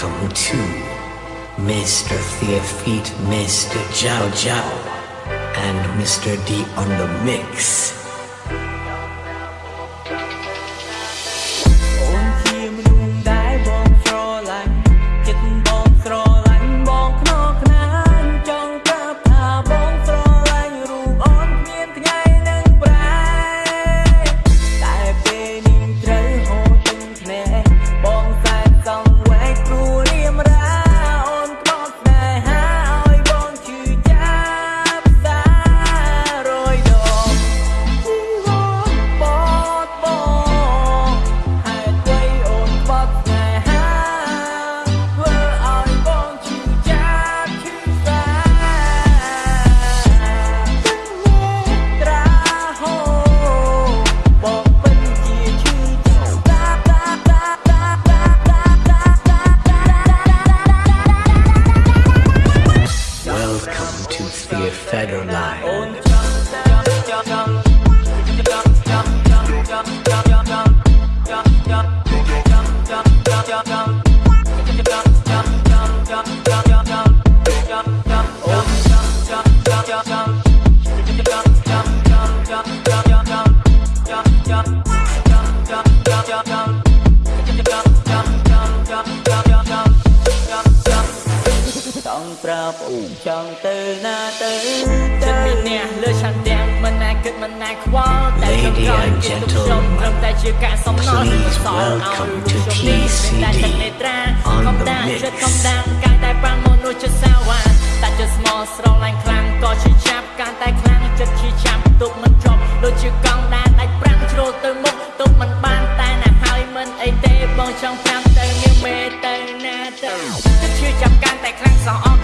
Welcome to Mr. Theofeet, Mr. Jiao Jiao, and Mr. D on the mix. ណាទៅចិត្តពីអ្នកលើឆន្ទៈមិនណាគិតមិនណាខ្វល់តែខ្ញុំក៏គិតទុកខ្ញុំព្រមតែជាការសំណល់សល់ឲ្យខ្ញុំនេះមានតែទឹកនេត្រាខំតាចិត្តខំដាំកាន់តែប៉ាំមនុស្សជាសាវ៉ាតែចិត្តស្មោះស្រឡាញ់ខ្លាំងក៏ជាចាប់កាន់តែខ្លាំងចិត្តជាចាប់ទុកមិនជាប់ដូចជាកង់ដែលដាច់ប្រាំងជ្រុលទៅមុខទុកមិនបានតែណាហើយមិនអីទេបងចង់ប្រាប់ទៅមានមេទៅណាទៅចិត្តជាចាប់កាន់តែខ្លាំងសោះ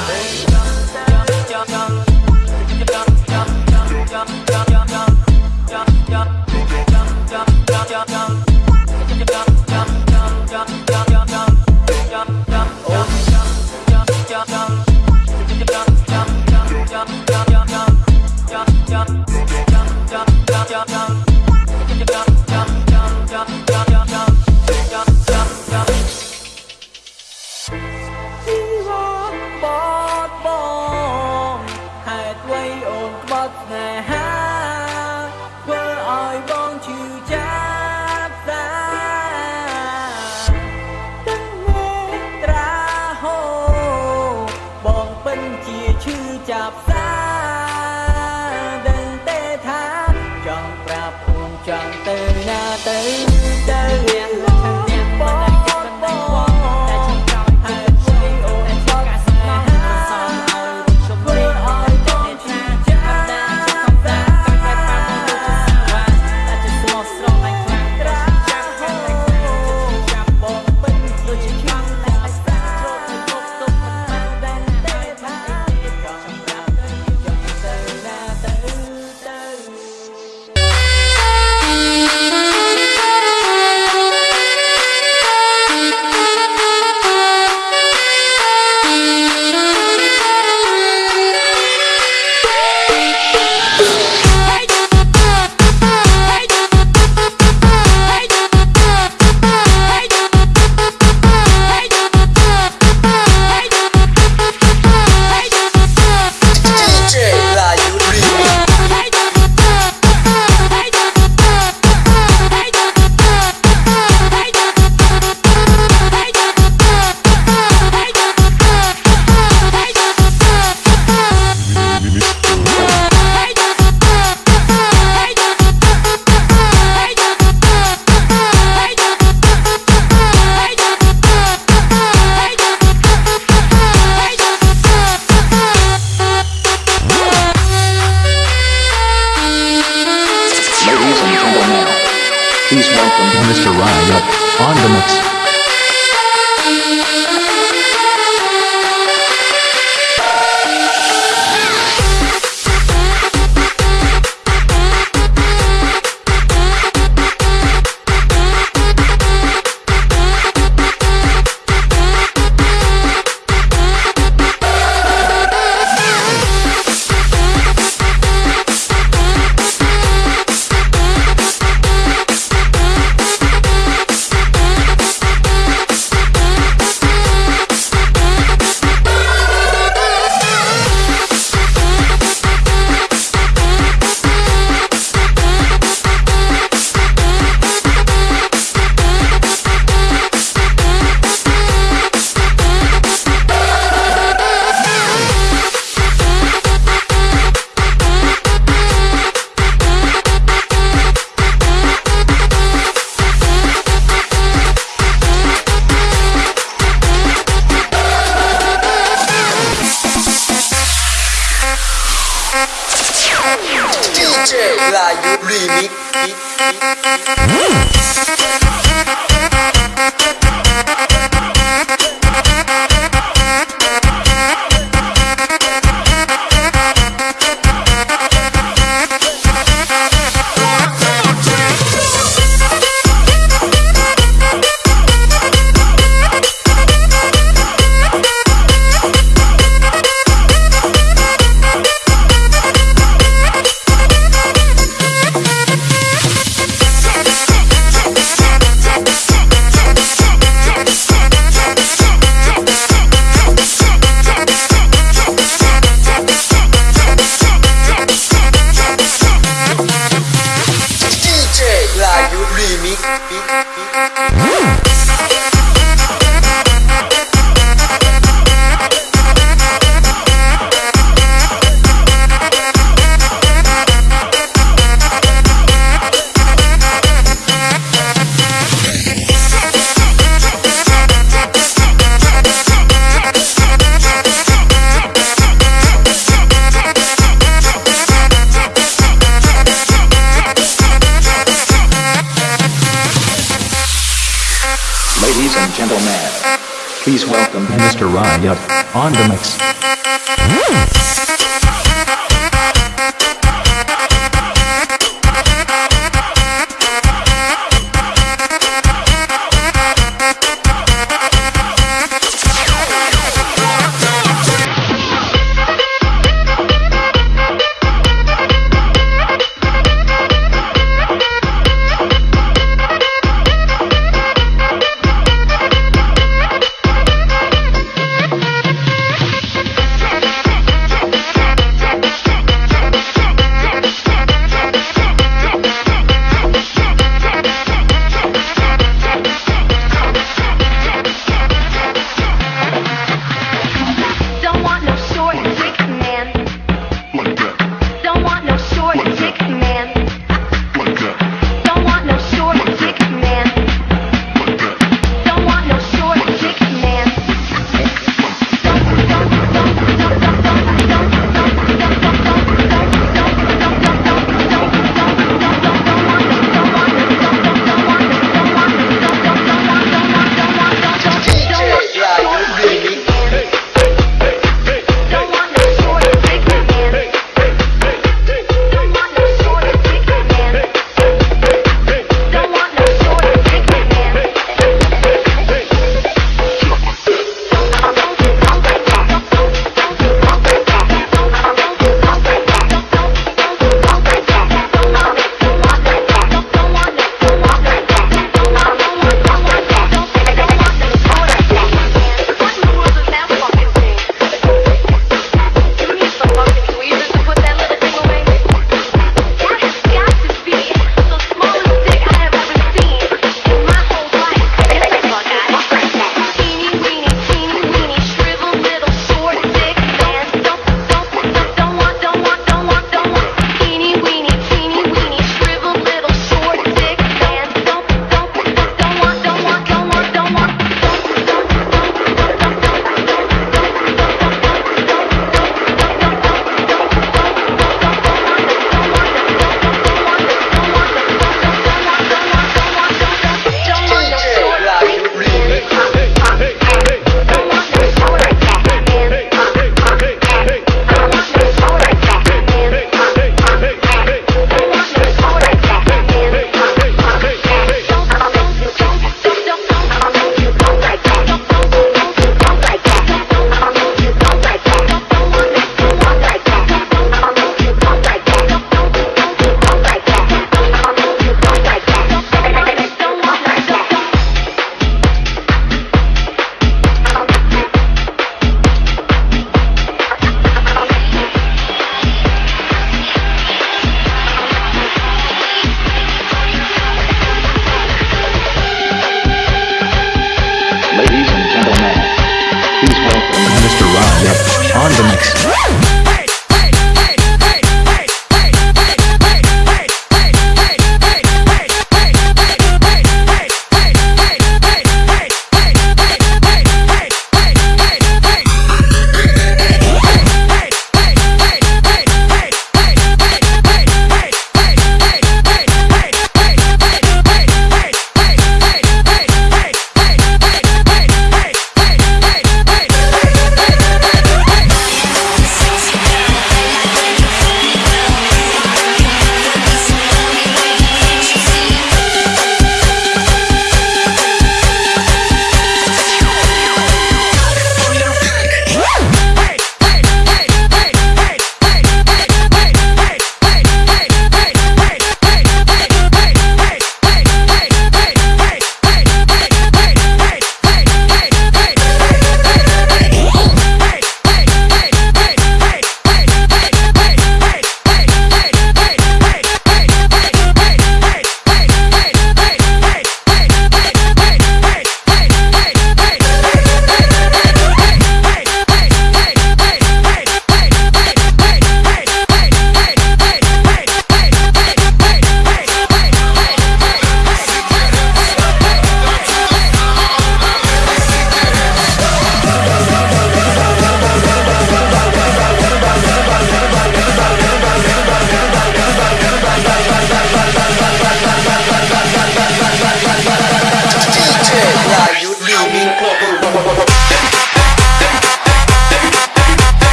Young, young, young, young. Please welcome Mr. Ryan on the mix. On the mix. Mr. On the mix.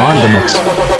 On the mix.